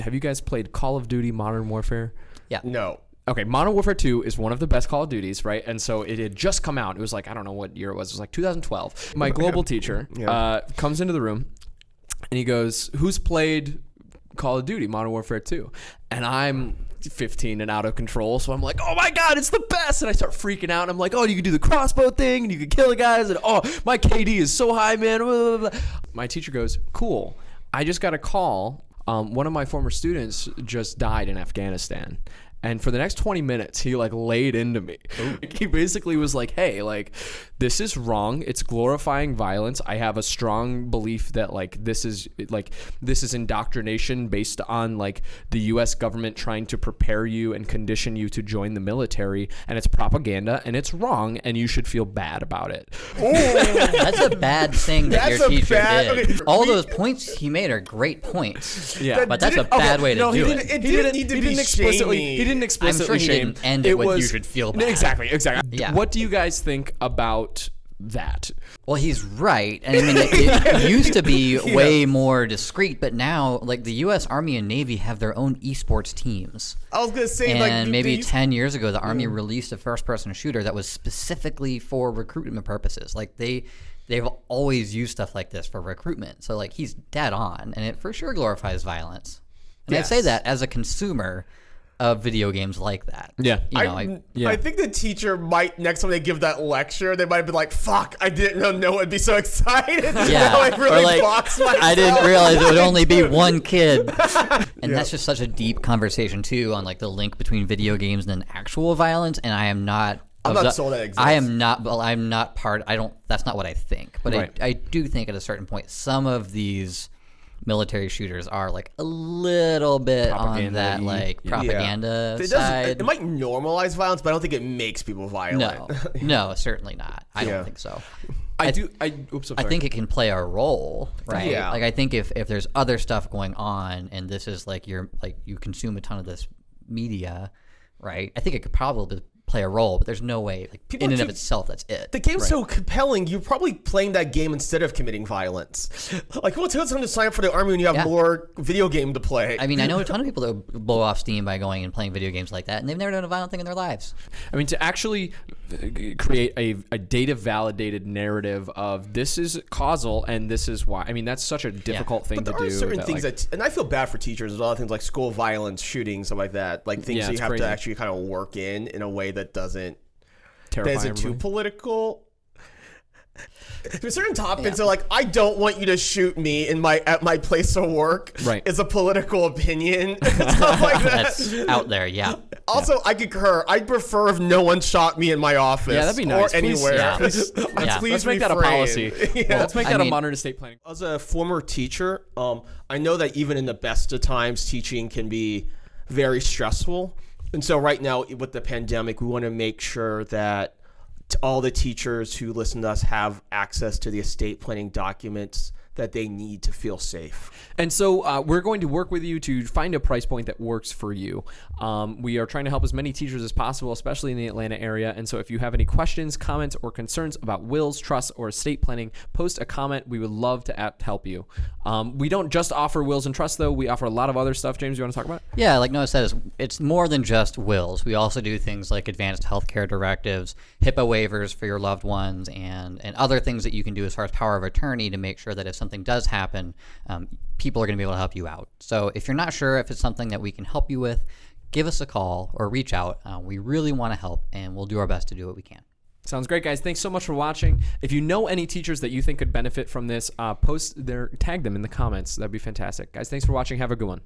have you guys played Call of Duty Modern Warfare? Yeah. No. Okay, Modern Warfare 2 is one of the best Call of Duties, right? And so it had just come out. It was like, I don't know what year it was. It was like 2012. My global teacher uh, comes into the room and he goes, Who's played Call of Duty Modern Warfare 2? And I'm 15 and out of control. So I'm like, Oh my God, it's the best. And I start freaking out. And I'm like, Oh, you can do the crossbow thing and you can kill the guys. And oh, my KD is so high, man. Blah, blah, blah. My teacher goes, Cool. I just got a call. Um, one of my former students just died in Afghanistan. And for the next 20 minutes, he like laid into me. He basically was like, hey, like, this is wrong. It's glorifying violence. I have a strong belief that like this is like this is indoctrination based on like the US government trying to prepare you and condition you to join the military and it's propaganda and it's wrong and you should feel bad about it. That's a bad thing that That's your teacher bad- did. okay, All we- those points he made are great points. Yeah. But that's a didn't- okay, bad way to no, he do didn't, it. It he didn't didn't need to he be didn't explicitly shamey. he didn't explicitly he shame. didn't end it with, "You should feel bad." Exactly, exactly. Yeah. What do you guys think about that? Well, he's right. And I mean, it, it used to be way more discreet, but now, like, the U.S. Army and Navy have their own esports teams. I was gonna say And like maybe these- 10 years ago, the Army released a first person shooter that was specifically for recruitment purposes. Like, they. They've always used stuff like this for recruitment. So, like, he's dead on, and it for sure glorifies violence. And I say that as a consumer of video games like that. Yeah. You know, I, I, yeah. I think the teacher might next time they give that lecture, they might be like, "Fuck, I didn't know no one would be so excited." Yeah, I really like boxed myself. I didn't realize it would only be one kid, and that's just such a deep conversation too on like the link between video games and actual violence. And I am not. I'm not the- sold that exists. I am not. Well, I'm not part. I don't. That's not what I think. But Right. I, I do think at a certain point, some of these military shooters are like a little bit on that Propaganda-y. like Yeah. propaganda It, does, side. it might normalize violence, but I don't think it makes people violent. no, no, certainly not. I Yeah. don't think so. I, do I oops I'm I sorry. think it can play a role, right? Yeah. Like I think if if there's other stuff going on and this is like you're like you consume a ton of this media, right? I think it could probably play a role, but there's no way like People in are and of itself that's it. The game's so compelling, you're probably playing that game instead of committing violence. Like, what's well, time to sign up for the army when you have Yeah. more video game to play? I mean, I know a ton of people that blow off steam by going and playing video games like that, and they've never done a violent thing in their lives. I mean, to actually create a, a data validated narrative of this is causal and this is why. I mean, that's such a difficult thing But there to are do. certain that, things like- that, and I feel bad for teachers. There's a lot of things like school violence, shooting, stuff like that. Like things Yeah, that you have crazy. to actually kind of work in in a way that doesn't terrify isn't too political. There's certain topics that like I don't want you to shoot me in my at my place of work. Right. Is a political opinion. stuff like that. That's out there, yeah. Also, I concur. I'd prefer if no one shot me in my office. Yeah, that'd be nice. Or Please- anywhere. yeah. Please, Yeah. please Let's make that a policy. Yeah. Let's make I that a modern estate planning. As a former teacher, um, I know that even in the best of times, teaching can be very stressful. And so, right now, with the pandemic, we want to make sure that all the teachers who listen to us have access to the estate planning documents that they need to feel safe. And so uh, we're going to work with you to find a price point that works for you. Um, we are trying to help as many teachers as possible, especially in the Atlanta area. And so if you have any questions, comments, or concerns about wills, trusts, or estate planning, post a comment. We would love to app- help you. Um, we don't just offer wills and trusts, though. We offer a lot of other stuff. James, you want to talk about it? Yeah, like Noah says, it's more than just wills. We also do things like advanced healthcare directives, HIPAA waivers for your loved ones, and, and other things that you can do as far as power of attorney to make sure that if something does happen, um, people are going to be able to help you out. So if you're not sure if it's something that we can help you with, give us a call or reach out. Uh, we really want to help, and we'll do our best to do what we can. Sounds great, guys. Thanks so much for watching. If you know any teachers that you think could benefit from this, uh, post their tag them in the comments. That'd be fantastic, guys. Thanks for watching. Have a good one.